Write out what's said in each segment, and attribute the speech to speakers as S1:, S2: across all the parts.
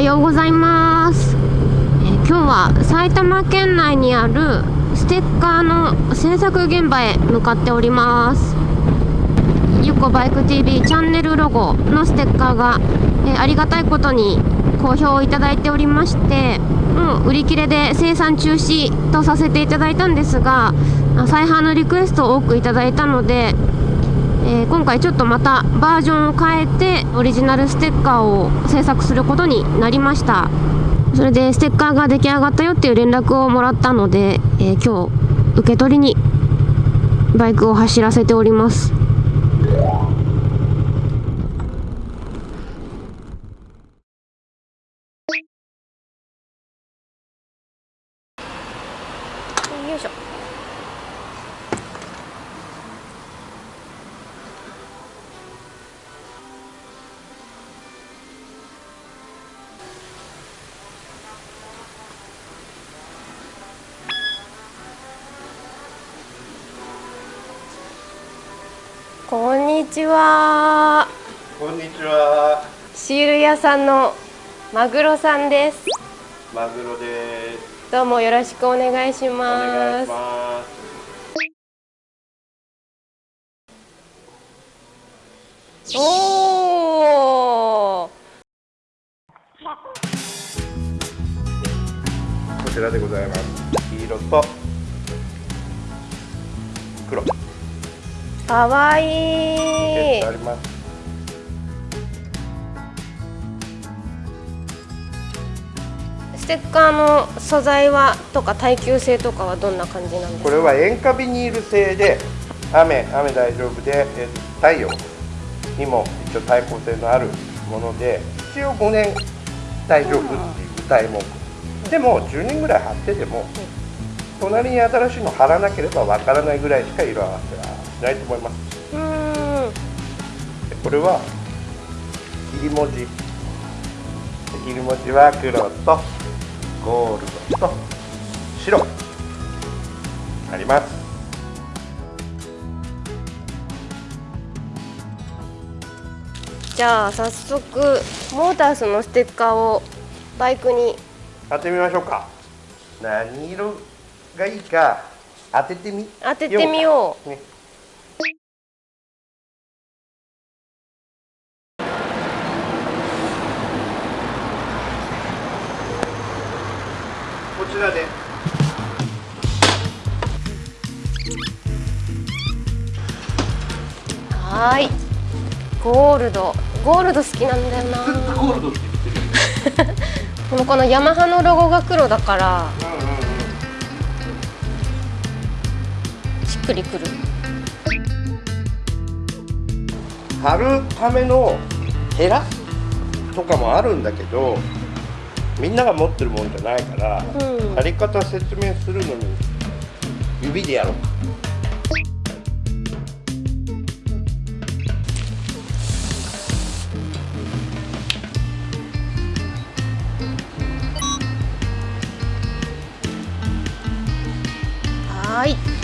S1: はようございます、え、今日は埼玉県内にあるステッカーの制作現場へ向かっております。ゆこバイク TV チャンネルロゴのステッカーが、え、ありがたいことに好評をいただいておりましてもう売り切れで生産中止とさせていただいたんですが再販のリクエストを多くいただいたのでえー、今回ちょっとまたバージョンを変えてオリジナルステッカーを制作することになりました。それでステッカーが出来上がったよっていう連絡をもらったので、えー、今日受け取りにバイクを走らせております。にちは。
S2: こんにちは。
S1: シール屋さんのマグロさんです。
S2: マグロです。
S1: どうもよろしくお願いします。ますおお。
S2: こちらでございます。黄色と黒。
S1: かわいい。ステッカーの素材はとか耐久性とかはどんな感じなんですか？
S2: これは塩化ビニール製で雨雨大丈夫で太陽にも一応耐候性のあるもので一応5年大丈夫っていう歌い文句でも10年ぐらい貼ってても隣に新しいの貼らなければわからないぐらいしか色合わせはないと思います。これは切り文字。切り文字は黒とゴールドと白。あります。
S1: じゃあ早速モータースのステッカーをバイクに。
S2: 当てみましょうか。何色がいいか当ててみ
S1: 当ててみよう、ね
S2: こちらで。
S1: はい。ゴールド。ゴールド好きなんだよな。
S2: ゴールドって
S1: 言ってる このヤマハのロゴが黒だから、しっくりくる。
S2: 貼るためのヘラとかもあるんだけどみんなが持ってるもんじゃないから、うん、やり方説明するのに指でやろうか。
S1: はい。はい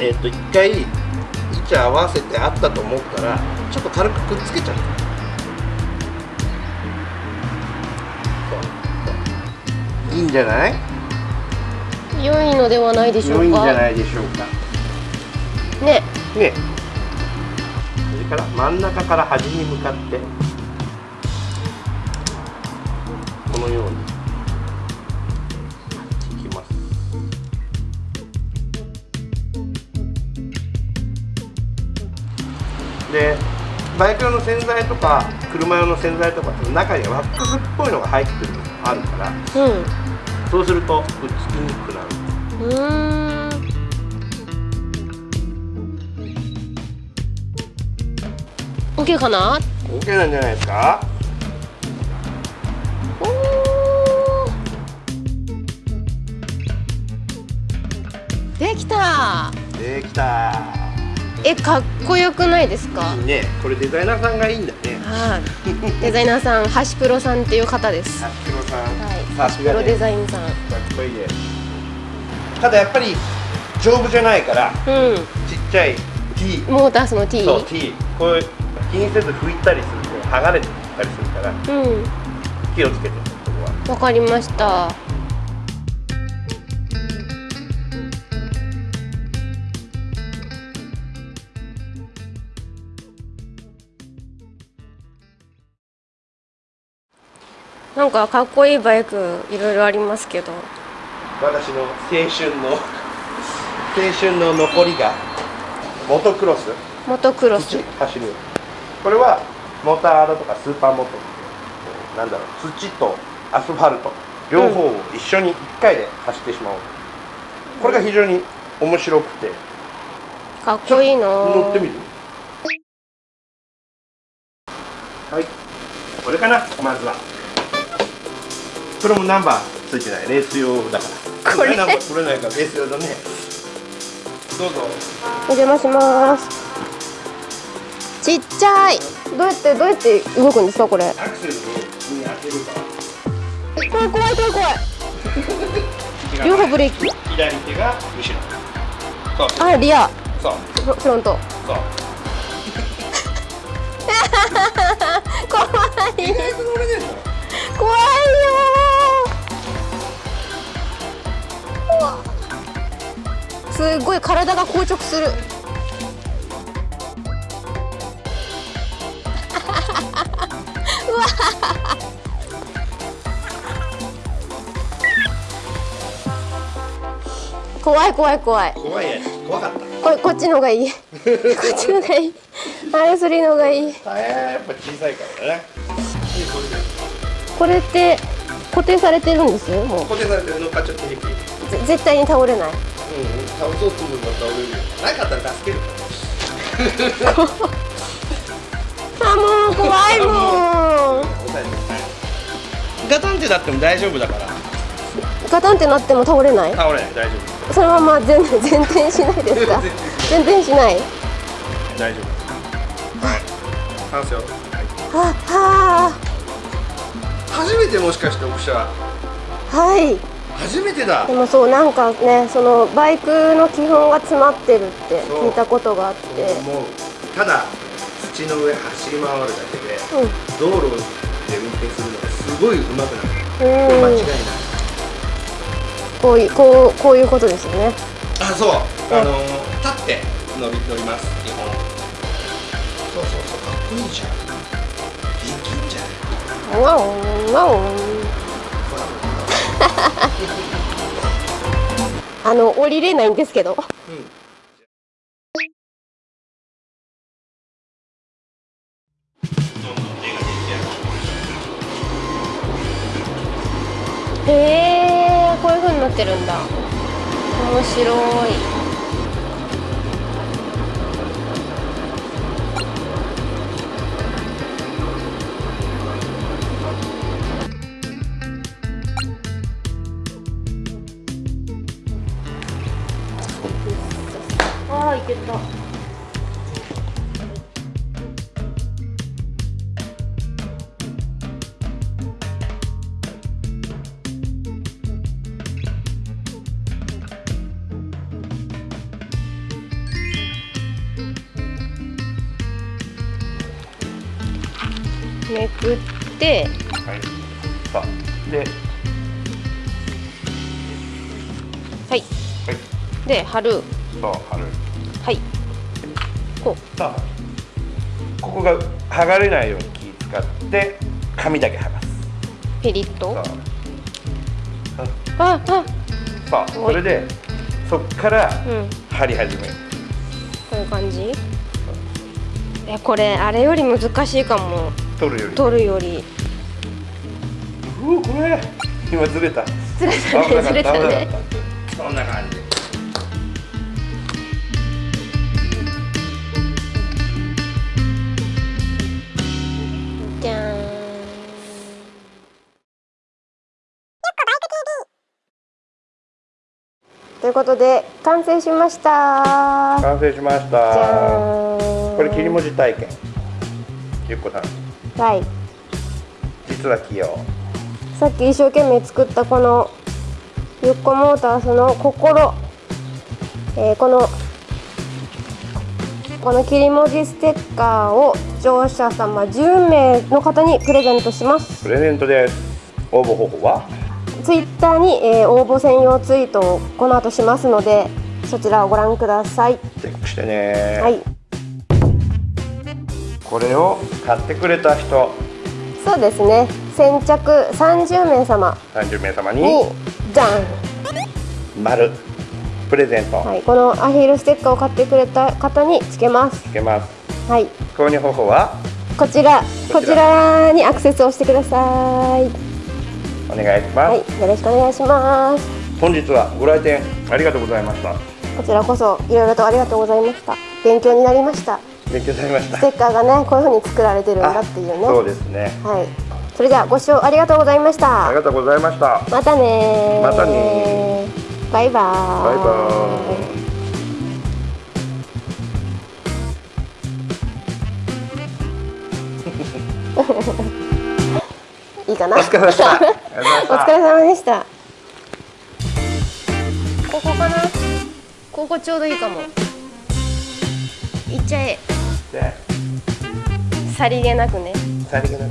S2: えっ、ー、と一回位置合わせてあったと思ったらちょっと軽くくっつけちゃう。いいんじゃない？
S1: 良いのではないでしょうか。
S2: 良いんじゃないでしょうか。
S1: ね。
S2: ね。それから真ん中から端に向かってこのようにでバイク用の洗剤とか車用の洗剤とか中にワックスっぽいのが入ってるのがあるから、うん、そうするとくっつきにくくなる。うん。
S1: OK かな
S2: ？OK なんじゃないですか？
S1: できた。
S2: できた
S1: えかっこよくないですか？
S2: いいね。これデザイナーさんがいいんだね。
S1: はい。デザイナーさんハシプロさんっていう方です。は
S2: ハシプロさん。
S1: い。
S2: さ
S1: ハシプロデザインさん。
S2: かっこいいですただやっぱり丈夫じゃないから
S1: う
S2: ちっちゃい T
S1: んモータースの T
S2: そう T これ気にせず拭いたりすると剥がれてたりするから
S1: うん。
S2: 気をつけて
S1: わかりましたなんかかっこいいバイクいろいろありますけど。
S2: 私の青春の青春の残りがモトクロス？
S1: モトクロス。
S2: 土走る。これはモタードとかスーパーモトなんだろう土とアスファルト。両方を一緒に1回で走ってしまおう。これが非常に面白くて。
S1: かっこいいな。
S2: 乗ってみる？はい。これかなまずはこれもナンバーついてない。レース用だから。
S1: これ？
S2: ナンバー取れないからレース用だね。どうぞ。
S1: お邪魔します。ちっちゃい。どうやってどうやって動くんですかこれ？
S2: アクセルに当てるか
S1: 怖い怖い怖い怖い。両方ブレーキ。
S2: 左手が後ろ。そう
S1: あリア。
S2: そう。
S1: フフロント。
S2: そう。
S1: 怖い すっごい体が硬直する。うわ。怖い怖い怖い。
S2: 怖いや怖かった。
S1: これこっちの方がいい。こっちの方がいい。あれそれの方がいい。
S2: やっぱ小さいからね。
S1: これって固定されてるんです？もう。
S2: 固定されてる乗っかっちゃって平気うん
S1: ぜ絶対に倒れない。
S2: うん倒そうと思えば倒れるよなかったら助けるから
S1: あもう怖い。もん
S2: ガタンってなっても大丈夫だから
S1: ガタンってなっても倒れない。
S2: 倒れない。大丈夫
S1: そのまま全全転しない。ですか全転しない。
S2: 大丈夫はい。完成はい。
S1: は
S2: 初めてもしかして奥車
S1: はい。
S2: 初めてだ。
S1: でもそうなんかねそのバイクの基本が詰まってるって聞いたことがあって。
S2: もうただ土の上走り回るだけで
S1: うん。
S2: 道路で運転するのがすごい上手くなる。これ間違いない。
S1: こういうこうこういうことですよね。
S2: あそう。あの立って乗り乗ります基本。そうそうそう。かっこいいじゃん。できんじゃん
S1: ワンワンあの降りれないんですけど。
S2: うん。
S1: へえこういう風になってるんだ。面白いああいけた。めくって。
S2: はい。さあで。
S1: はい。
S2: はい。
S1: で貼る。
S2: そう貼る。
S1: はいこ
S2: さあここが剥がれないように気使って紙だけ剥がす。
S1: うピリッと。
S2: さ
S1: ああ。
S2: あさあそれでそっから
S1: うん。
S2: 貼り始める。
S1: こういう感じ？えこれあれより難しいかも。
S2: 取るより。
S1: 取るより。
S2: うわこれ。今ずれた。
S1: ずれたねずれたね。
S2: そんな感じ
S1: いうことで完成しました。
S2: 完成しまし
S1: じ
S2: たこれ切り文字体験。ゆっこさん。
S1: はい。
S2: 実は器用。
S1: さっき一生懸命作ったこのゆっこモータースの心、えーこのこの切り文字ステッカーを視聴者様10名の方にプレゼントします。
S2: プレゼントです。応募方法は？
S1: ツイッターに、えー応募専用ツイートをこの後しますのでそちらをご覧ください。
S2: チェックしてね。
S1: はい。
S2: これを買ってくれた人。
S1: そうですね。先着30名様。
S2: 30名様
S1: に。
S2: に
S1: じゃん
S2: 丸。プレゼント。
S1: はい、このアヒルステッカーを買ってくれた方につけます。
S2: つけます。
S1: はい、
S2: 購入方法は？
S1: こちら、こ
S2: ちら
S1: にアクセスをしてください。
S2: お願いします、
S1: はい、よろしくお願いします。
S2: 本日はご来店ありがとうございました
S1: こちらこそいろいろとありがとうございました。勉強になりました。
S2: 勉強になりました
S1: ステッカーがね、こういう風に作られてるんだっていうね。
S2: そうですね
S1: はい。それではご視聴ありがとうございました
S2: あり。がとうございました
S1: またねー
S2: またね
S1: バイバーイ。
S2: バイバーイ
S1: いいかな？
S2: お疲れ様でした
S1: お疲れ様でした。ここかな？ここちょうどいいかも。いっちゃえ。
S2: で
S1: さりげなくね。
S2: さりげなく